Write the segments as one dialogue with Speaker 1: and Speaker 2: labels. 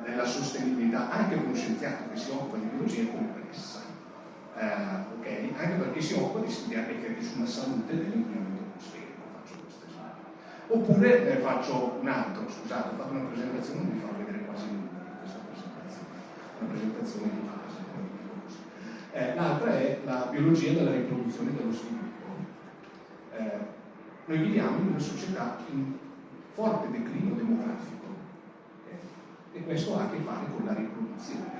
Speaker 1: della sostenibilità anche per uno scienziato che si occupa di biologia complessa, eh, okay? anche perché si occupa di studiare effetti sulla salute dell'inquinamento atmosferico, faccio questo esempio. Oppure eh, faccio un altro, scusate, ho fatto una presentazione, non vi farò vedere quasi nulla di questa presentazione, una presentazione di base, eh, L'altra è la biologia della riproduzione e dello sviluppo. Eh, noi viviamo in una società in forte declino demografico questo ha a che fare con la riproduzione.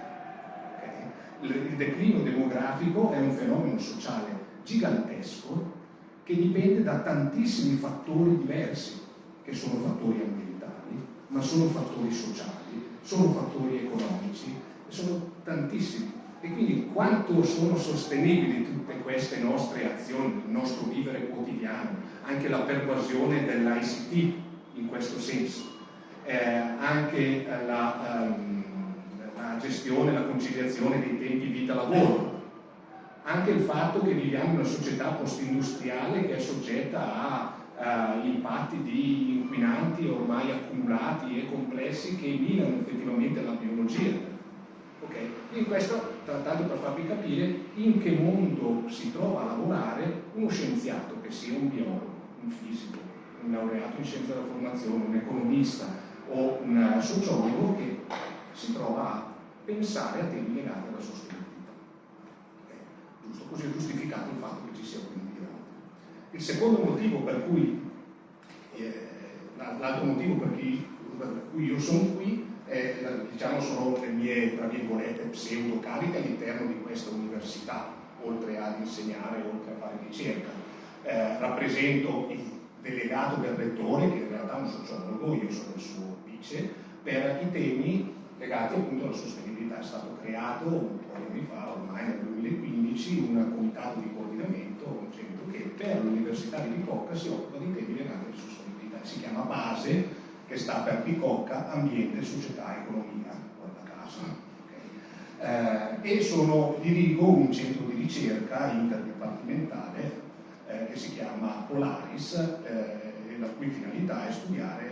Speaker 1: Okay? Il declino demografico è un fenomeno sociale gigantesco che dipende da tantissimi fattori diversi, che sono fattori ambientali, ma sono fattori sociali, sono fattori economici, sono tantissimi. E quindi quanto sono sostenibili tutte queste nostre azioni, il nostro vivere quotidiano, anche la pervasione dell'ICT in questo senso, eh, anche la, um, la gestione, la conciliazione dei tempi vita-lavoro, anche il fatto che viviamo in una società post-industriale che è soggetta a uh, impatti di inquinanti ormai accumulati e complessi che minano effettivamente la biologia. Okay? Quindi questo trattato per farvi capire in che mondo si trova a lavorare uno scienziato che sia un biologo, un fisico, un laureato in scienza della formazione, un economista, o un sociologo che si trova a pensare a temi legati alla sostenibilità. Okay? Giusto, così è giustificato il fatto che ci sia quindi Il secondo motivo per cui, eh, l'altro motivo per cui, per cui, io sono qui, è, diciamo, sono le mie, tra virgolette, pseudo cariche all'interno di questa università, oltre ad insegnare, oltre a fare ricerca. Eh, rappresento il delegato del rettore, che in realtà è un sociologo, io sono il suo vice, per i temi legati appunto alla sostenibilità. È stato creato un po' di anni fa, ormai nel 2015, un comitato di coordinamento, un centro che per l'Università di Bicocca si occupa di temi legati alla sostenibilità. Si chiama BASE, che sta per Bicocca, Ambiente, Società, Economia, guarda caso. Eh, e sono, dirigo un centro di ricerca interdipartimentale eh, che si chiama Polaris eh, la cui finalità è studiare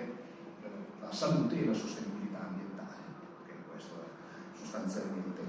Speaker 1: eh, la salute e la sostenibilità ambientale, che questo è sostanzialmente